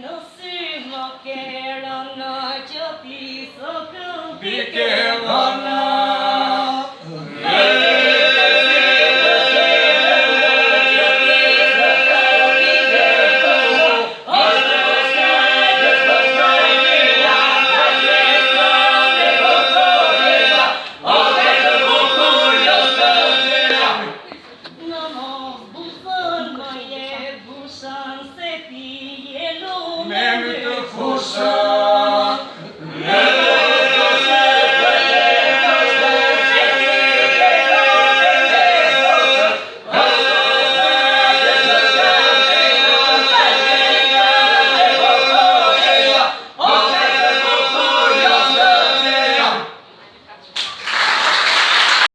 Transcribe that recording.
no simo che non ho più so Sir.